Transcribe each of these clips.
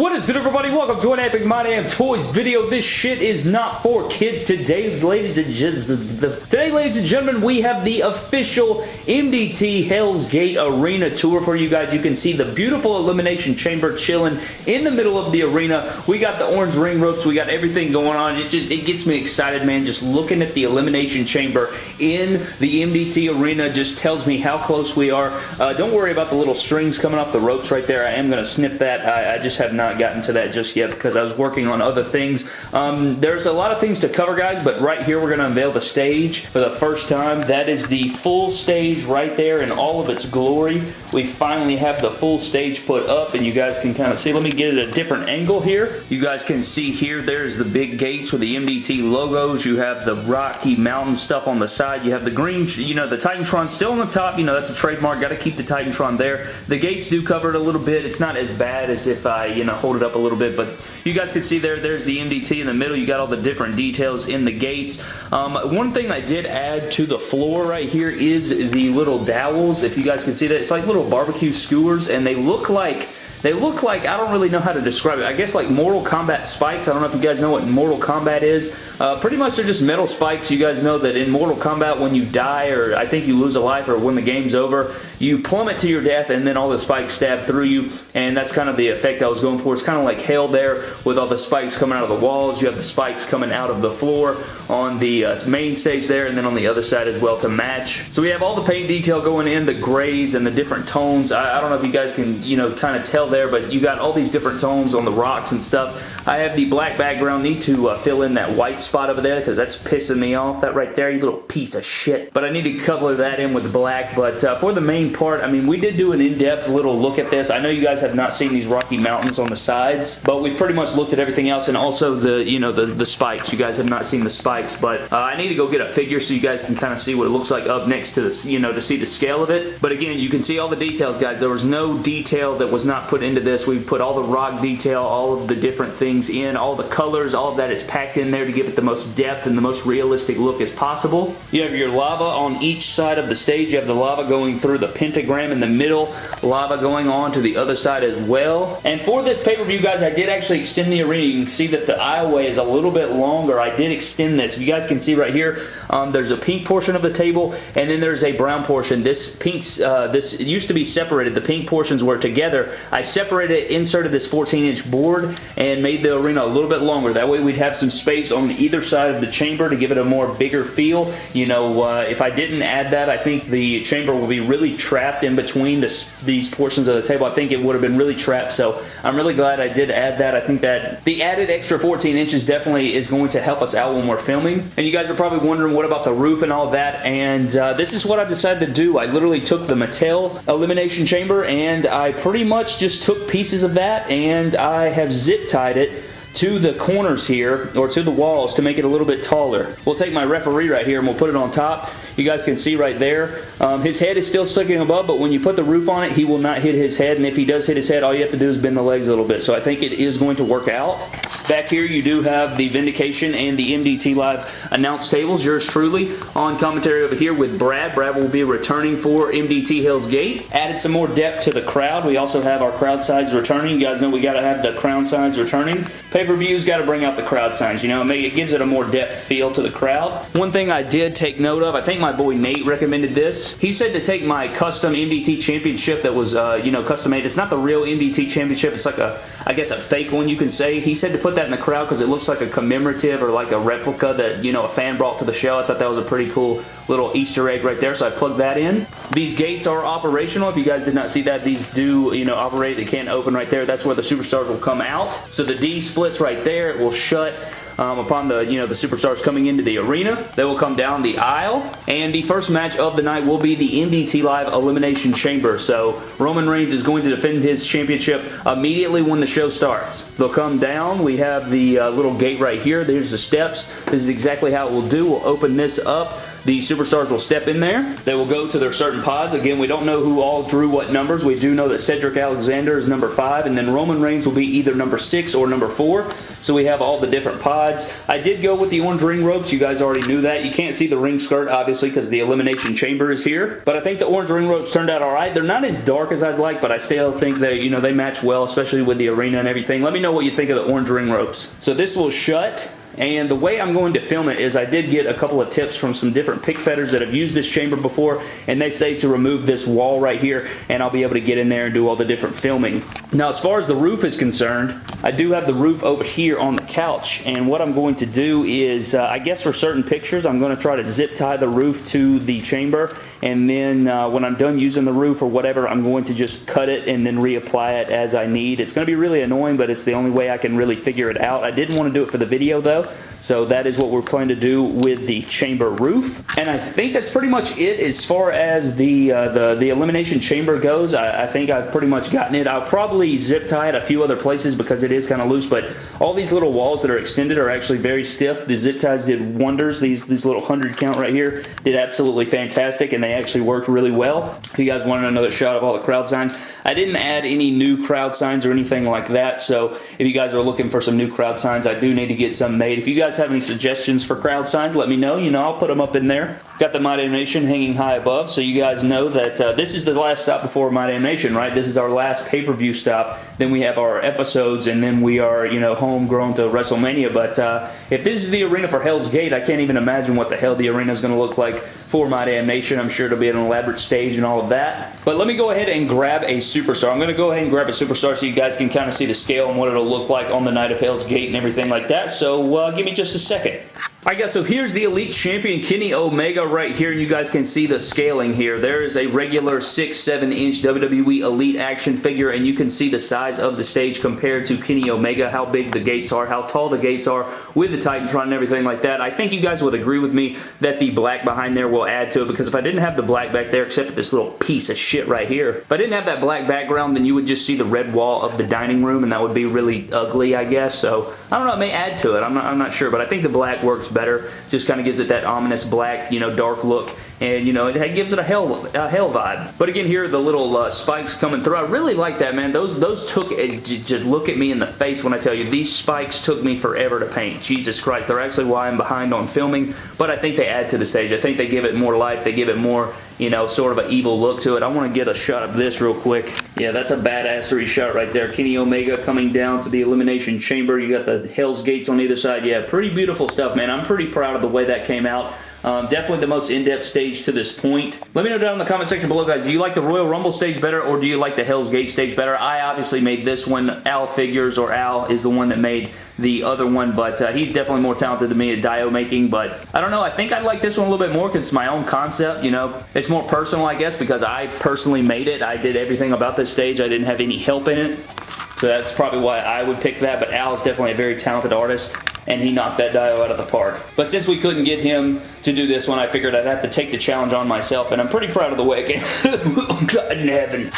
What is it everybody? Welcome to an Epic My Damn Toys video. This shit is not for kids. Today's ladies and gentlemen, today ladies and gentlemen, we have the official MDT Hell's Gate Arena Tour for you guys. You can see the beautiful Elimination Chamber chilling in the middle of the arena. We got the orange ring ropes. We got everything going on. It just it gets me excited, man. Just looking at the Elimination Chamber in the MDT Arena just tells me how close we are. Uh, don't worry about the little strings coming off the ropes right there. I am going to snip that. I, I just have not gotten to that just yet because I was working on other things. Um, there's a lot of things to cover, guys, but right here we're going to unveil the stage for the first time. That is the full stage right there in all of its glory. We finally have the full stage put up, and you guys can kind of see. Let me get it a different angle here. You guys can see here, there's the big gates with the MDT logos. You have the Rocky Mountain stuff on the side. You have the green, you know, the Titantron still on the top. You know, that's a trademark. Got to keep the Titantron there. The gates do cover it a little bit. It's not as bad as if I, you know, hold it up a little bit, but you guys can see there, there's the MDT in the middle. You got all the different details in the gates. Um, one thing I did add to the floor right here is the little dowels. If you guys can see that, it's like little barbecue skewers, and they look like they look like, I don't really know how to describe it. I guess like Mortal Kombat spikes. I don't know if you guys know what Mortal Kombat is. Uh, pretty much they're just metal spikes. You guys know that in Mortal Kombat when you die or I think you lose a life or when the game's over, you plummet to your death and then all the spikes stab through you and that's kind of the effect I was going for. It's kind of like hell there with all the spikes coming out of the walls. You have the spikes coming out of the floor on the uh, main stage there and then on the other side as well to match. So we have all the paint detail going in, the grays and the different tones. I, I don't know if you guys can, you know, kind of tell there, but you got all these different tones on the rocks and stuff. I have the black background. Need to uh, fill in that white spot over there because that's pissing me off. That right there, you little piece of shit. But I need to color that in with black. But uh, for the main part, I mean, we did do an in-depth little look at this. I know you guys have not seen these Rocky Mountains on the sides, but we've pretty much looked at everything else and also the, you know, the, the spikes. You guys have not seen the spikes, but uh, I need to go get a figure so you guys can kind of see what it looks like up next to the, you know, to see the scale of it. But again, you can see all the details, guys. There was no detail that was not put into this. We put all the rock detail, all of the different things in, all the colors, all of that is packed in there to give it the most depth and the most realistic look as possible. You have your lava on each side of the stage. You have the lava going through the pentagram in the middle, lava going on to the other side as well. And for this pay-per-view, guys, I did actually extend the arena. You can see that the aisleway is a little bit longer. I did extend this. If you guys can see right here, um, there's a pink portion of the table, and then there's a brown portion. This pink, uh, this used to be separated. The pink portions were together. I separated, inserted this 14-inch board, and made the arena a little bit longer. That way we'd have some space on either side of the chamber to give it a more bigger feel. You know, uh, if I didn't add that, I think the chamber will be really trapped in between this, these portions of the table. I think it would have been really trapped, so I'm really glad I did add that. I think that the added extra 14 inches definitely is going to help us out when we're filming. And you guys are probably wondering what about the roof and all that, and uh, this is what I decided to do. I literally took the Mattel Elimination Chamber, and I pretty much just took pieces of that, and I have zip tied it to the corners here, or to the walls to make it a little bit taller. We'll take my referee right here and we'll put it on top. You guys can see right there. Um, his head is still sticking above, but when you put the roof on it, he will not hit his head, and if he does hit his head, all you have to do is bend the legs a little bit. So I think it is going to work out. Back here, you do have the Vindication and the MDT Live announce tables. Yours truly on commentary over here with Brad. Brad will be returning for MDT Hell's Gate. Added some more depth to the crowd. We also have our crowd sides returning. You guys know we got to have the crowd sides returning. Pay-per-views got to bring out the crowd signs. You know, it gives it a more depth feel to the crowd. One thing I did take note of, I think my boy Nate recommended this. He said to take my custom MDT championship that was, uh, you know, custom made. It's not the real MDT championship. It's like a, I guess, a fake one you can say. He said to put that in the crowd because it looks like a commemorative or like a replica that, you know, a fan brought to the show. I thought that was a pretty cool little Easter egg right there, so I plugged that in. These gates are operational. If you guys did not see that, these do, you know, operate. They can't open right there. That's where the superstars will come out. So the D splits right there. It will shut um, upon the, you know, the superstars coming into the arena. They will come down the aisle, and the first match of the night will be the MDT Live Elimination Chamber. So Roman Reigns is going to defend his championship immediately when the show starts. They'll come down. We have the uh, little gate right here. There's the steps. This is exactly how it will do. We'll open this up the superstars will step in there. They will go to their certain pods. Again, we don't know who all drew what numbers. We do know that Cedric Alexander is number 5, and then Roman Reigns will be either number 6 or number 4. So we have all the different pods. I did go with the orange ring ropes. You guys already knew that. You can't see the ring skirt, obviously, because the Elimination Chamber is here. But I think the orange ring ropes turned out alright. They're not as dark as I'd like, but I still think that, you know, they match well, especially with the arena and everything. Let me know what you think of the orange ring ropes. So this will shut and the way I'm going to film it is I did get a couple of tips from some different pic fedders that have used this chamber before, and they say to remove this wall right here, and I'll be able to get in there and do all the different filming. Now, as far as the roof is concerned, I do have the roof over here on the couch, and what I'm going to do is, uh, I guess for certain pictures, I'm going to try to zip tie the roof to the chamber, and then uh, when I'm done using the roof or whatever, I'm going to just cut it and then reapply it as I need. It's going to be really annoying, but it's the only way I can really figure it out. I didn't want to do it for the video, though, so that is what we're planning to do with the chamber roof. And I think that's pretty much it as far as the uh, the, the elimination chamber goes. I, I, think I've pretty much gotten it. I'll probably zip tie it a few other places because it is kind of loose, but all these little walls that are extended are actually very stiff. The zip ties did wonders. These, these little 100 count right here did absolutely fantastic, and they actually worked really well. If you guys wanted another shot of all the crowd signs, I didn't add any new crowd signs or anything like that, so if you guys are looking for some new crowd signs, I do need to get some made. If you guys have any suggestions for crowd signs, let me know. You know, I'll put them up in there. Got the My Damn Nation hanging high above, so you guys know that uh, this is the last stop before My Damn Nation, right? This is our last pay-per-view stop. Then we have our episodes, and then we are, you know, homegrown to WrestleMania. But uh, if this is the arena for Hell's Gate, I can't even imagine what the hell the arena is going to look like for My Damn Nation. I'm sure it'll be an elaborate stage and all of that. But let me go ahead and grab a superstar. I'm going to go ahead and grab a superstar so you guys can kind of see the scale and what it'll look like on the night of Hell's Gate and everything like that. So uh, give me just a second. Alright guys, so here's the Elite Champion Kenny Omega right here, and you guys can see the scaling here. There is a regular 6-7 inch WWE Elite action figure, and you can see the size of the stage compared to Kenny Omega, how big the gates are, how tall the gates are with the Titantron and everything like that. I think you guys would agree with me that the black behind there will add to it, because if I didn't have the black back there, except for this little piece of shit right here, if I didn't have that black background, then you would just see the red wall of the dining room, and that would be really ugly, I guess. So, I don't know, it may add to it. I'm not, I'm not sure, but I think the black works better. Just kind of gives it that ominous black, you know, dark look. And you know it gives it a hell a hell vibe. But again here the little uh, spikes coming through. I really like that man. Those those took just look at me in the face when I tell you these spikes took me forever to paint. Jesus Christ they're actually why I'm behind on filming but I think they add to the stage. I think they give it more life. They give it more you know, sort of an evil look to it. I want to get a shot of this real quick. Yeah, that's a badassery shot right there. Kenny Omega coming down to the Elimination Chamber. You got the Hell's Gates on either side. Yeah, pretty beautiful stuff, man. I'm pretty proud of the way that came out. Um, definitely the most in-depth stage to this point. Let me know down in the comment section below, guys. Do you like the Royal Rumble stage better or do you like the Hell's Gate stage better? I obviously made this one. Al Figures or Al is the one that made the other one, but uh, he's definitely more talented than me at dio making, but I don't know. I think I like this one a little bit more because it's my own concept, you know. It's more personal, I guess, because I personally made it. I did everything about this stage. I didn't have any help in it. So that's probably why I would pick that, but Al is definitely a very talented artist and he knocked that Dio out of the park. But since we couldn't get him to do this one, I figured I'd have to take the challenge on myself, and I'm pretty proud of the way it came. God in heaven.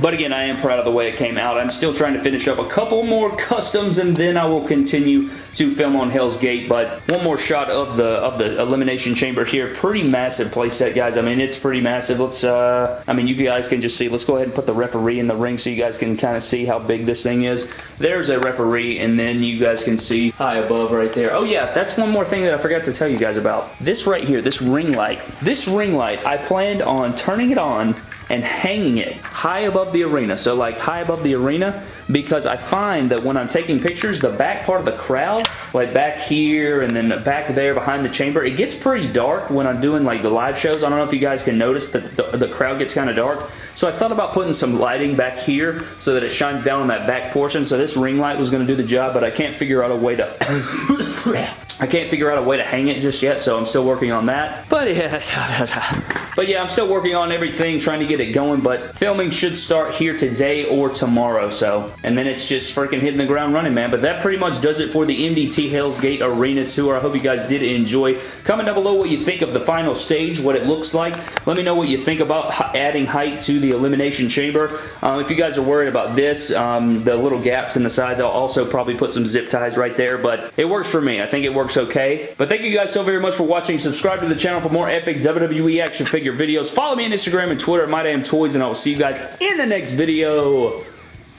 But again, I am proud of the way it came out. I'm still trying to finish up a couple more customs and then I will continue to film on Hell's Gate. But one more shot of the of the Elimination Chamber here. Pretty massive playset, guys. I mean, it's pretty massive. Let's, uh, I mean, you guys can just see. Let's go ahead and put the referee in the ring so you guys can kind of see how big this thing is. There's a referee and then you guys can see high above right there. Oh yeah, that's one more thing that I forgot to tell you guys about. This right here, this ring light. This ring light, I planned on turning it on and hanging it high above the arena. So like high above the arena because I find that when I'm taking pictures, the back part of the crowd, like back here and then back there behind the chamber, it gets pretty dark when I'm doing like the live shows. I don't know if you guys can notice that the, the crowd gets kind of dark. So I thought about putting some lighting back here so that it shines down on that back portion. So this ring light was going to do the job, but I can't figure out a way to... I can't figure out a way to hang it just yet, so I'm still working on that. But yeah, But yeah, I'm still working on everything, trying to get it going, but filming should start here today or tomorrow, so. And then it's just freaking hitting the ground running, man. But that pretty much does it for the MDT Hell's Gate Arena Tour. I hope you guys did enjoy. Comment down below what you think of the final stage, what it looks like. Let me know what you think about adding height to the Elimination Chamber. Um, if you guys are worried about this, um, the little gaps in the sides, I'll also probably put some zip ties right there, but it works for me. I think it works okay. But thank you guys so very much for watching. Subscribe to the channel for more epic WWE action videos. Follow me on Instagram and Twitter at MyDamnToys, and I will see you guys in the next video.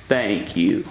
Thank you.